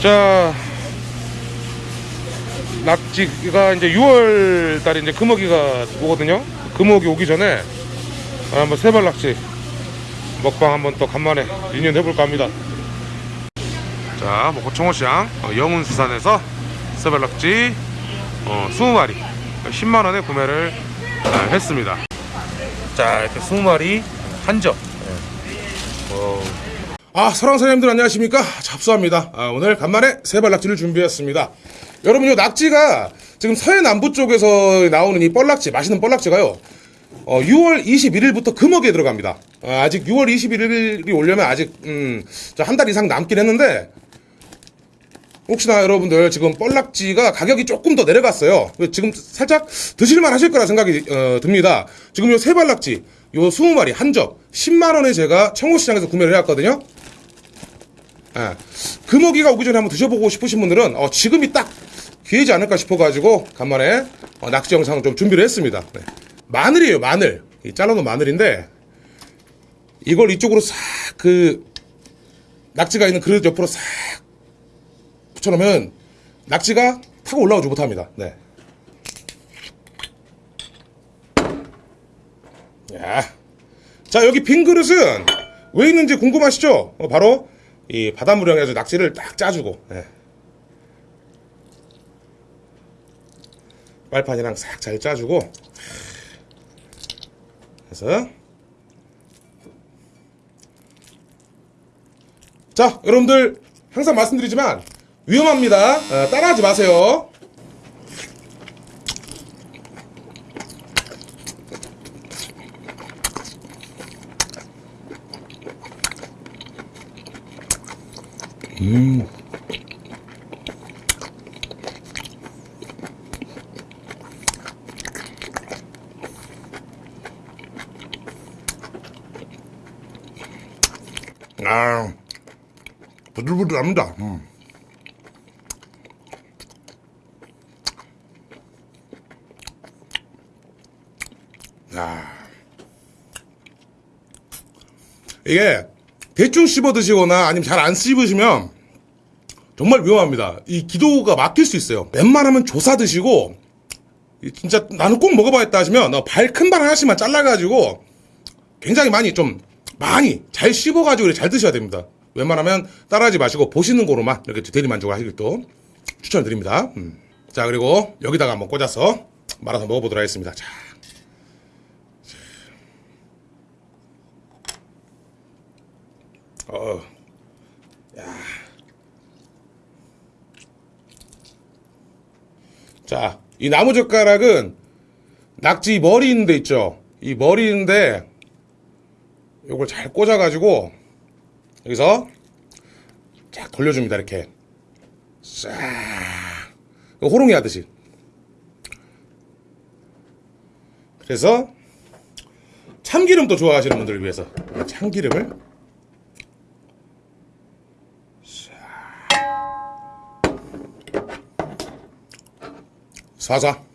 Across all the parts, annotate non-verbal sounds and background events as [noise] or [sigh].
자, 낙지가 이제 6월 달에 이제 금어기가 오거든요. 금어기 오기 전에 한번 세발 낙지 먹방 한번 또 간만에 리뉴 해볼까 합니다. 자, 뭐 고청호시장 어, 영운수산에서 세발 낙지 어, 20마리 10만 원에 구매를 아, 했습니다. 자, 이렇게 20마리 한 점. 어, 아, 사랑 사장님들 안녕하십니까? 잡수합니다. 아, 오늘 간만에 세발 낙지를 준비했습니다. 여러분, 요 낙지가 지금 서해 남부 쪽에서 나오는 이 뻘낙지, 맛있는 뻘낙지가요. 어, 6월 21일부터 금어기에 들어갑니다. 어, 아직 6월 21일이 오려면 아직 음, 한 달 이상 남긴 했는데 혹시나 여러분들 지금 뻘낙지가 가격이 조금 더 내려갔어요. 지금 살짝 드실만 하실 거라 생각이 어, 듭니다. 지금 요 세발낙지 요 20마리 한점 10만원에 제가 청호시장에서 구매를 해왔거든요. 예. 금어기가 오기 전에 한번 드셔보고 싶으신 분들은 어, 지금이 딱 기회지 않을까 싶어가지고 간만에 어, 낙지 영상을 좀 준비를 했습니다. 네. 마늘이에요 마늘 이 잘라놓은 마늘인데 이걸 이쪽으로 싹 그 낙지가 있는 그릇 옆으로 싹 붙여놓으면 낙지가 타고 올라오지 못합니다. 네. 야. 자, 여기 빈 그릇은 왜 있는지 궁금하시죠? 어, 바로 이 바닷물에 해서 낙지를 딱 짜주고, 네. 빨판이랑 싹 잘 짜주고, 해서. 자, 여러분들 항상 말씀드리지만 위험합니다. 어, 따라하지 마세요. 음. 아, 부들부들합니다. 음. 야. 이게 대충 씹어 드시거나 아니면 잘 안 씹으시면 정말 위험합니다. 이 기도가 막힐 수 있어요. 웬만하면 조사 드시고 이 진짜 나는 꼭 먹어봐야겠다 하시면 어, 발큰 발 하나씩만 잘라가지고 굉장히 많이 좀 많이 잘 씹어가지고 잘 드셔야 됩니다. 웬만하면 따라하지 마시고 보시는 거로만 이렇게 대리 만족을 하길 또 추천드립니다. 음. 자 그리고 여기다가 한번 꽂아서 말아서 먹어보도록 하겠습니다. 자. 어, 야. 자, 이 나무젓가락은 낙지 머리 있는 데 있죠? 이 머리 있는데 요걸 잘 꽂아가지고 여기서 쫙 돌려줍니다, 이렇게. 싹. 호롱이 하듯이. 그래서 참기름도 좋아하시는 분들을 위해서 참기름을 사자.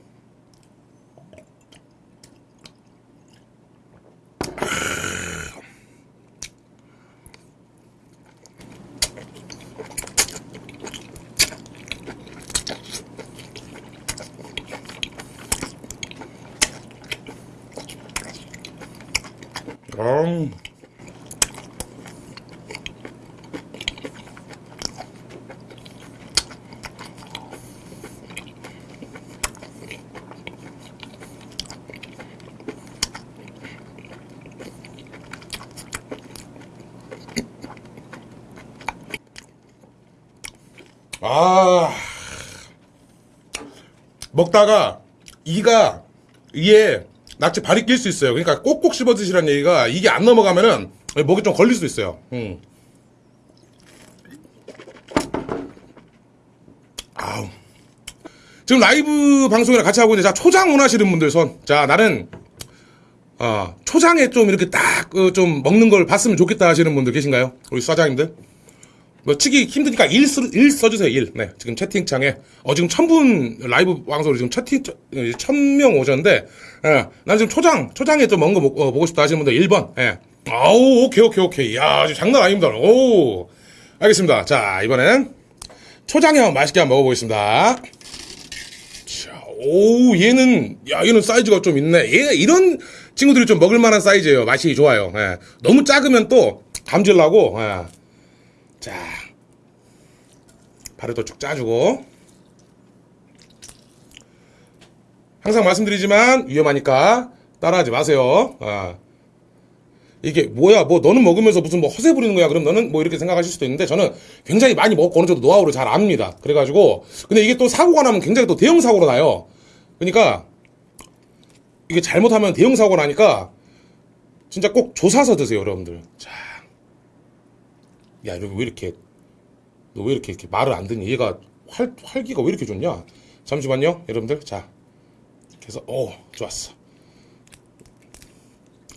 음. 아 먹다가 이가 이에 낙지 발이 낄 수 있어요. 그러니까 꼭꼭 씹어 드시라는 얘기가 이게 안 넘어가면은 목이 좀 걸릴 수 있어요. 음. 아우. 지금 라이브 방송이랑 같이 하고 있는데 자 초장 원하시는 분들 손. 자 나는 어, 초장에 좀 이렇게 딱좀 어, 먹는 걸 봤으면 좋겠다 하시는 분들 계신가요? 우리 사장님들? 뭐 치기 힘드니까 1, 써, 1 써주세요 1 네, 지금 채팅창에 어 지금 천분 라이브 방송으로 지금 채팅 천명 오셨는데 예, 난 지금 초장 초장에 좀 먹, 어, 보고 싶다 하시는 분들 1번 예. 아우 오케이 오케이 오케이 야 장난 아닙니다 오 알겠습니다 자 이번엔 초장에 맛있게 한번 먹어보겠습니다. 자, 오, 얘는, 야, 얘는 사이즈가 좀 있네. 얘, 이런 친구들이 좀 먹을만한 사이즈예요. 맛이 좋아요. 예. 너무 작으면 또 감질나고, 예. 자, 발에도 쭉 짜주고. 항상 말씀드리지만 위험하니까 따라하지 마세요. 아. 이게 뭐야 뭐 너는 먹으면서 무슨 뭐 허세 부리는 거야 그럼 너는 뭐 이렇게 생각하실 수도 있는데 저는 굉장히 많이 먹고 어느 정도 노하우를 잘 압니다 그래가지고 근데 이게 또 사고가 나면 굉장히 또 대형 사고로 나요 그러니까 이게 잘못하면 대형 사고 나니까 진짜 꼭 조사서 드세요 여러분들 자 야 너 왜 이렇게 너 왜 이렇게 이렇게 말을 안 듣니 얘가 활 활기가 왜 이렇게 좋냐? 잠시만요 여러분들. 자 그래서 오 좋았어.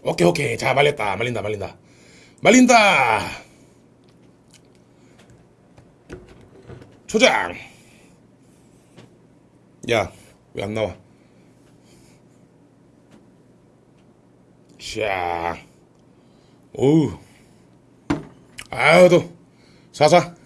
오케이 오케이. 자 말렸다. 말린다 말린다. 말린다! 초장! 야 왜 안 나와? 샤. 오우 아유도 사사.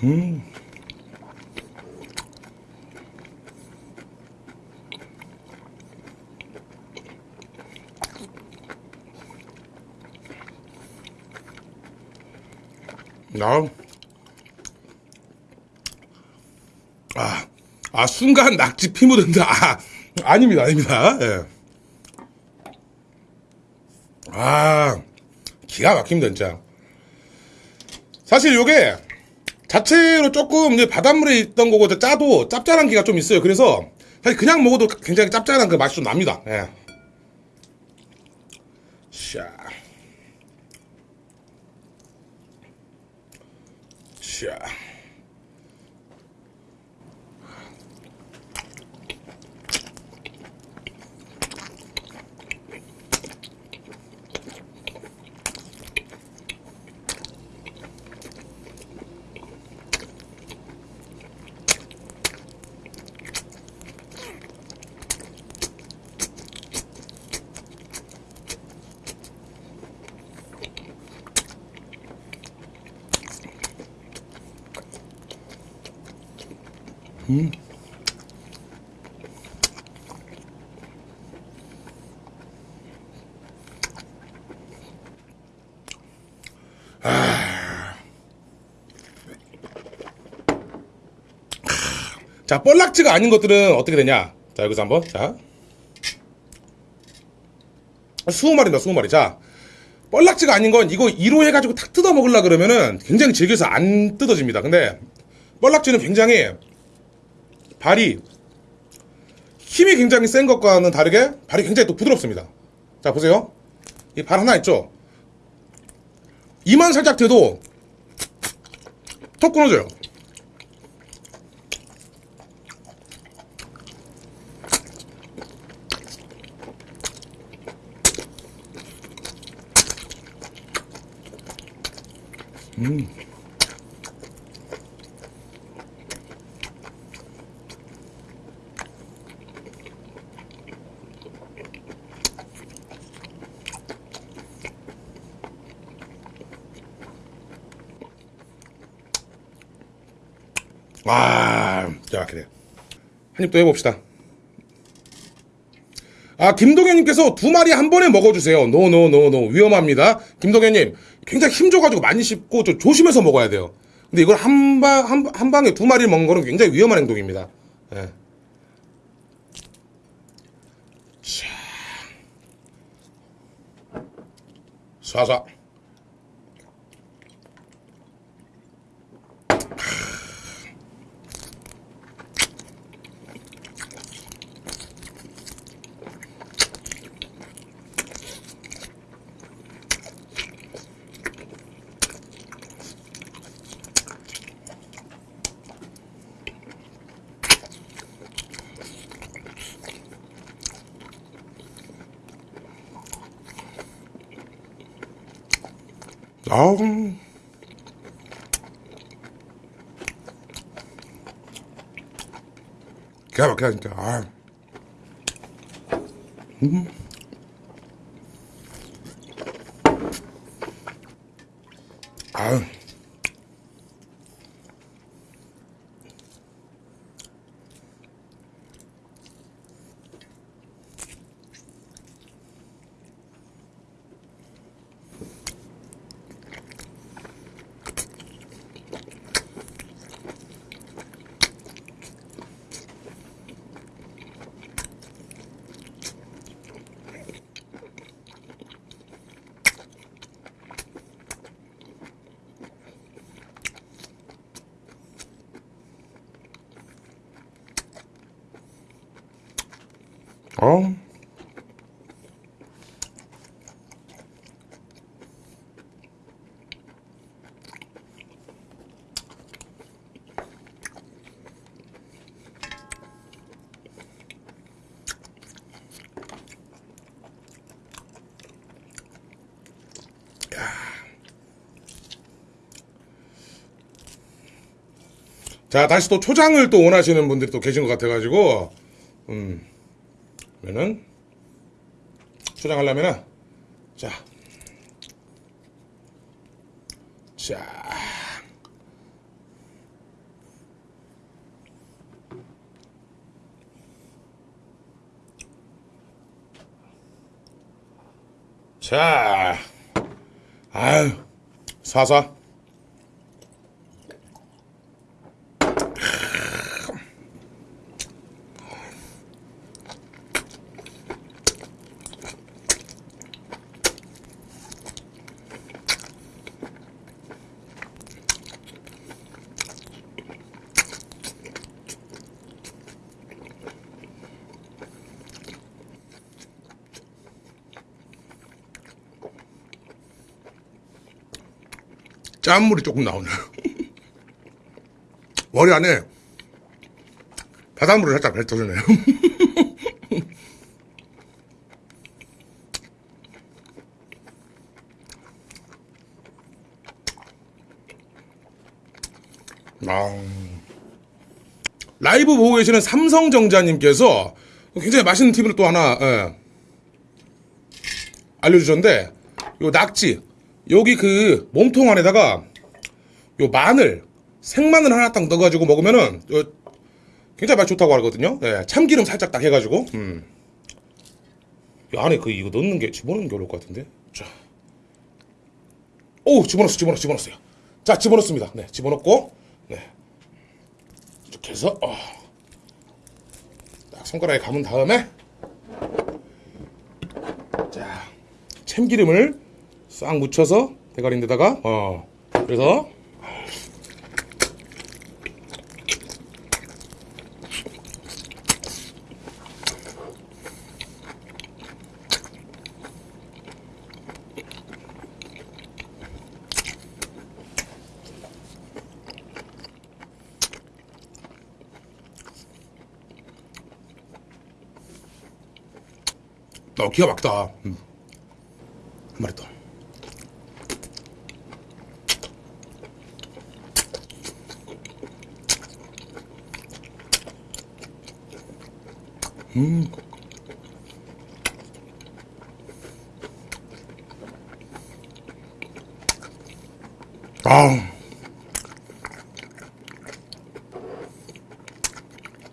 나 아, 아 순간 낙지 피 묻은다. 아, 아닙니다, 아닙니다. 예. 아, 기가 막힙니다, 진짜. 사실 요게 자체로 조금 이제 바닷물에 있던 거고 짜도 짭짤한 기가 좀 있어요. 그래서 사실 그냥 먹어도 굉장히 짭짤한 그 맛이 좀 납니다. 예. 샤. Yeah. 샤. 자, 뻘락지가 아닌 것들은 어떻게 되냐? 자, 여기서 한번, 자. 스무 마리다, 스무 마리. 자, 뻘락지가 아닌 건 이거 2로 해가지고 탁 뜯어 먹으려 그러면은 굉장히 질겨서 안 뜯어집니다. 근데 뻘락지는 굉장히 발이 힘이 굉장히 센 것과는 다르게 발이 굉장히 또 부드럽습니다. 자, 보세요. 이 발 하나 있죠? 이만 살짝 대도 톡 끊어져요. 와, 자, 그래. 한입더 해봅시다. 아, 김동현님께서 두 마리 한 번에 먹어주세요. no, no, no, no. 위험합니다. 김동현님, 굉장히 힘줘가지고 많이 씹고 좀 조심해서 먹어야 돼요. 근데 이걸 한 방, 한, 한 방에 두 마리를 먹는 거는 굉장히 위험한 행동입니다. 예. 자. 쏴쏴. 아우. 기가 막히다 진짜. 아. 음. 아유. 어. 자, 다시 또 초장을 또 원하시는 분들이 또 계신 것 같아가지고, 음, 그러면은, 초장 하려면은, 자, 자, 자, 아유, 사사. 짠물이 조금 나오네요. [laughs] 머리 안에 바닷물을 살짝 뱉어주네요. [laughs] 아, 라이브 보고 계시는 삼성정자님께서 굉장히 맛있는 팁을 또 하나 예, 알려주셨는데 요 낙지 여기 그 몸통 안에다가 요 마늘 생마늘 하나 딱 넣어가지고 먹으면은 요 굉장히 맛 좋다고 하거든요. 예, 참기름 살짝 딱 해가지고 음. 이 안에 그 이거 넣는 게 집어넣는 게 어려울 것 같은데. 자, 오 집어넣었어, 집어넣었어, 집어넣었어요. 자, 집어넣습니다. 네, 집어넣고 네 이렇게 해서 어. 딱 손가락에 감은 다음에 자 참기름을 싹 묻혀서 대가리인데다가 어. 그래서 어 기가 막다. 음. 한 마리 더 아.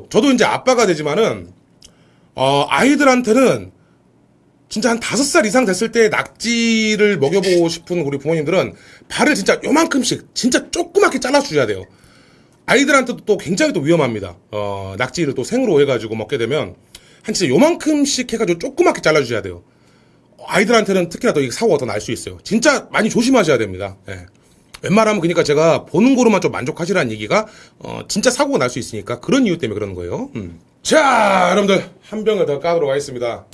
저도 이제 아빠가 되지만은 어, 아이들한테는 진짜 한 다섯 살 이상 됐을 때 낙지를 먹여보고 싶은 우리 부모님들은 발을 진짜 요만큼씩 진짜 조그맣게 잘라주셔야 돼요. 아이들한테도 또 굉장히 또 위험합니다. 어, 낙지를 또 생으로 해가지고 먹게 되면 한 진짜 요만큼씩 해가지고 조그맣게 잘라주셔야 돼요. 아이들한테는 특히나 더이 사고가 더 날 수 있어요. 진짜 많이 조심하셔야 됩니다. 예. 웬만하면 그러니까 제가 보는 거로만 좀 만족하시라는 얘기가 어, 진짜 사고가 날 수 있으니까 그런 이유 때문에 그러는 거예요. 음. 자, 여러분들 한 병을 더 까도록 하겠습니다.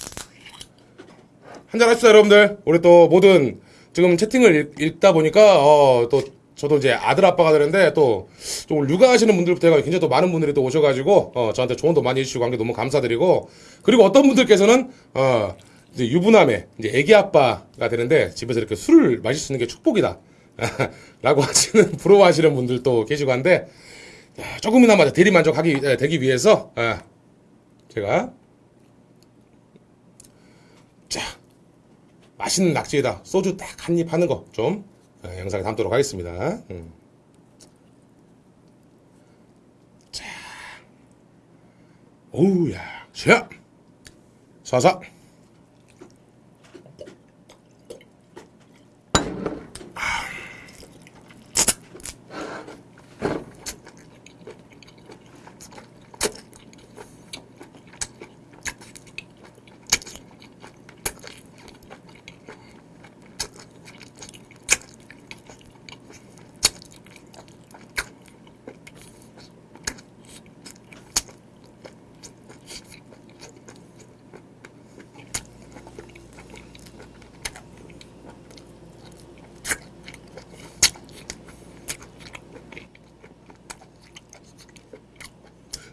한잔 하시죠, 여러분들. 우리 또 모든 지금 채팅을 읽, 다 보니까 어, 또 저도 이제 아들 아빠가 되는데 또 좀 육아하시는 분들부터 해가 굉장히 또 많은 분들이 또 오셔가지고 어, 저한테 조언도 많이 해주시고 한 게 너무 감사드리고 그리고 어떤 분들께서는 어, 이제 유부남의 이제 애기 아빠가 되는데 집에서 이렇게 술을 마실 수 있는 게 축복이다. [laughs] 라고 하시는 부러워하시는 분들도 계시고 한데 자, 조금이나마 대리 만족하기 에, 되기 위해서 에, 제가 자 맛있는 낙지에다 소주 딱 한 입 하는 거 좀 영상에 담도록 하겠습니다. 음. 자, 오우야, 자, 쏴서.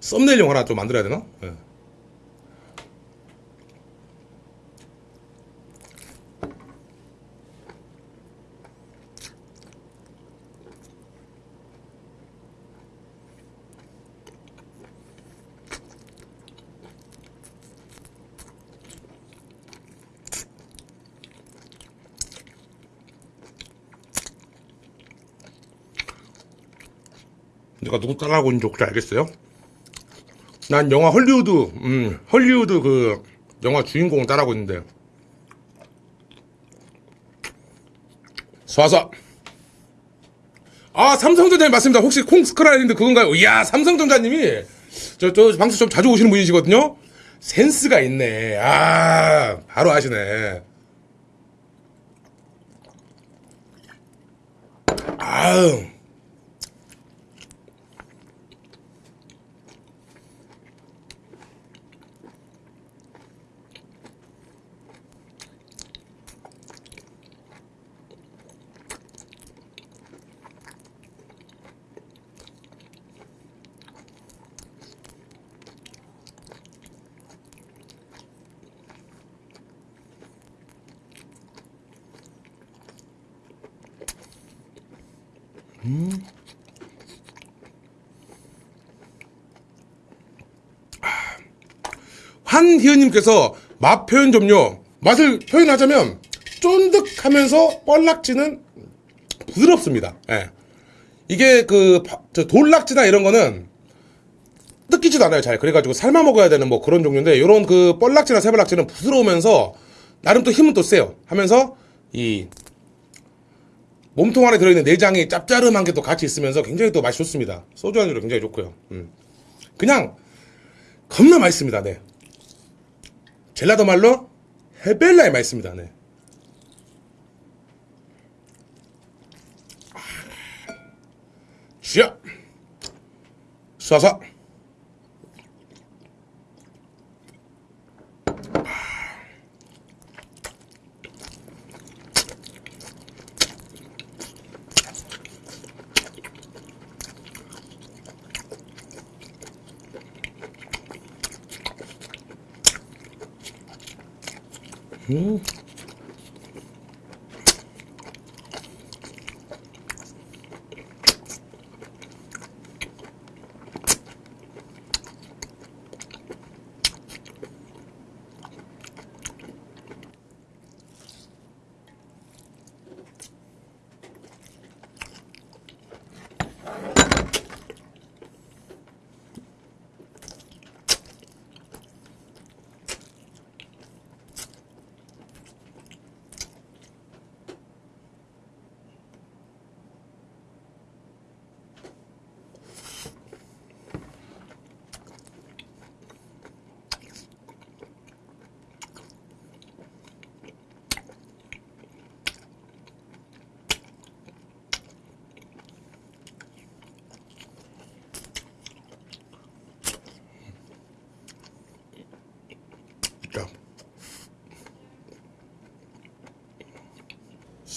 썸네일용 하나 좀 만들어야 되나? 예. 내가 누구 따라하고 있는지 혹시 알겠어요? 난 영화 헐리우드, 음, 헐리우드 그 영화 주인공 따라하고 있는데. 쏴서. 아, 삼성전자님 맞습니다. 혹시 콩스크라인드 그건가요? 이야, 삼성전자님이 저, 저 방송 좀 자주 오시는 분이시거든요? 센스가 있네. 아, 바로 아시네. 아 유. 한희은님께서 맛 표현 좀요. 맛을 표현하자면 쫀득하면서 뻘락지는 부드럽습니다. 예. 이게 그 바- 저 돌락지나 이런 거는 뜯기지도 않아요 잘. 그래가지고 삶아 먹어야 되는 뭐 그런 종류인데 이런 그 뻘락지나 새벌락지는 부드러우면서 나름 또 힘은 또 세요. 하면서 이 몸통 안에 들어있는 내장이 짭짜름한 게 또 같이 있으면서 굉장히 또 맛이 좋습니다. 소주 안주로 굉장히 좋고요. 음. 그냥 겁나 맛있습니다. 네. 젤라도 말로 헤벨라의 맛있습니다. 네. 쉬어 쏴서 자.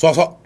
쏴서 아우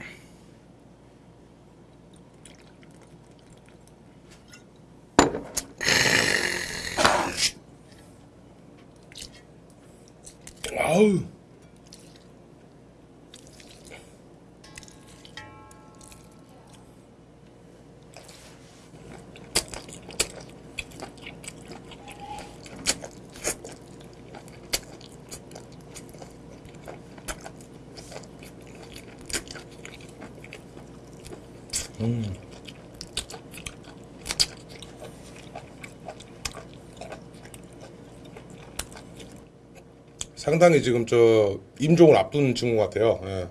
상당히 지금 저 임종을 앞둔 친구 같아요. 예.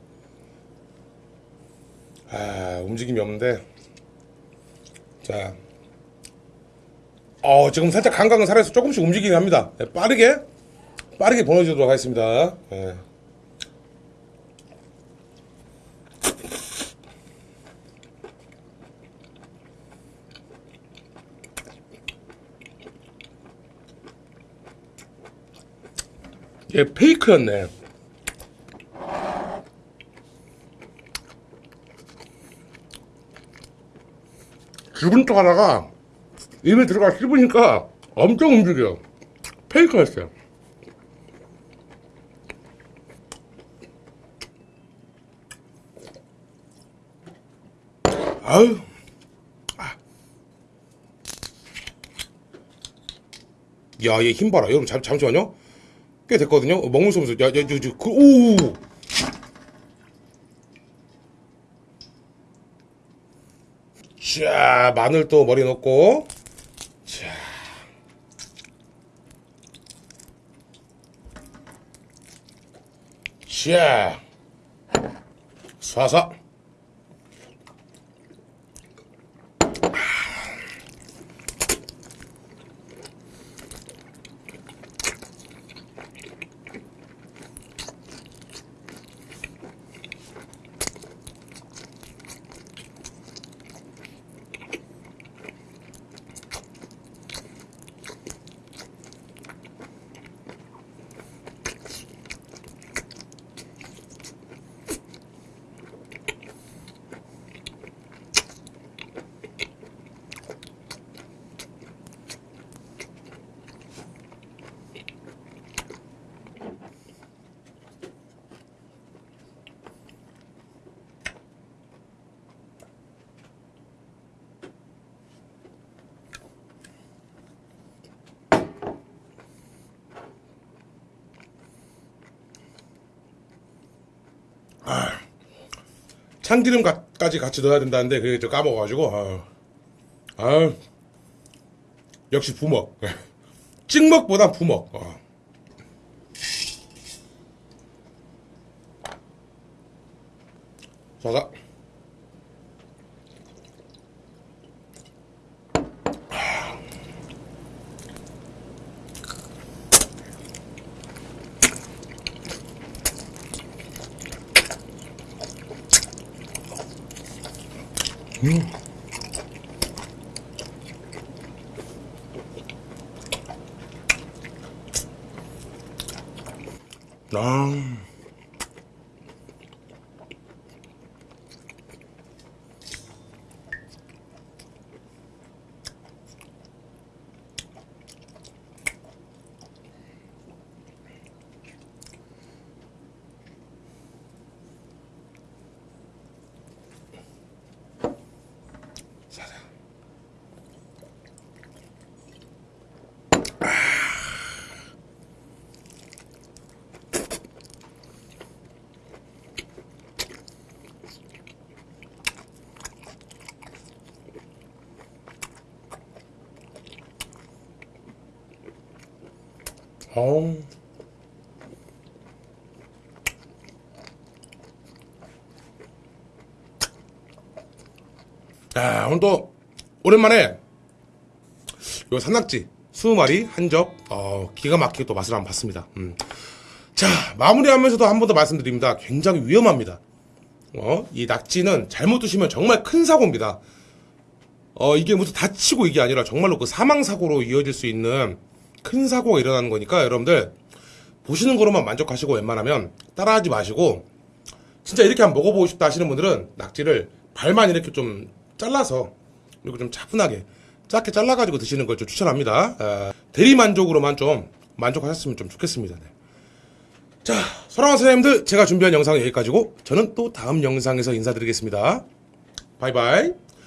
아 움직임이 없는데 자, 어 지금 살짝 감각은 살아서 조금씩 움직이긴 합니다. 예, 빠르게 빠르게 보내주도록 하겠습니다. 예. 얘 페이크였네. 죽은 척 하다가 입에 들어가 씹으니까 엄청 움직여. 페이크였어요. 아유. 아. 야, 얘 힘 봐라. 여러분, 잠, 잠시만요. 꽤 됐거든요. 어, 먹물 쏘면서 야, 야, 야, 야, 그, 오. 자, 마늘 또 머리 넣고. 자. 자. 쏴서. 참기름까지 같이 넣어야 된다는데 그게 저 까먹어가지고 아, 아 역시 부먹. [laughs] 찍먹보단 부먹. 어. 자자 아. 어우. 자, 오늘 또 오랜만에 요 산낙지 20마리 한 접, 어, 기가 막히게 또 맛을 한번 봤습니다. 음. 자, 마무리하면서도 한 번 더 말씀드립니다. 굉장히 위험합니다. 어, 이 낙지는 잘못 드시면 정말 큰 사고입니다. 어, 이게 무슨 다치고 이게 아니라 정말로 그 사망사고로 이어질 수 있는 큰 사고가 일어나는 거니까 여러분들 보시는 거로만 만족하시고 웬만하면 따라하지 마시고 진짜 이렇게 한번 먹어보고 싶다 하시는 분들은 낙지를 발만 이렇게 좀 잘라서 그리고 좀 차분하게 작게 잘라가지고 드시는 걸 좀 추천합니다. 아, 대리 만족으로만 좀 만족하셨으면 좀 좋겠습니다. 네. 자, 사랑하는 선생님들, 제가 준비한 영상은 여기까지고 저는 또 다음 영상에서 인사드리겠습니다. 바이바이.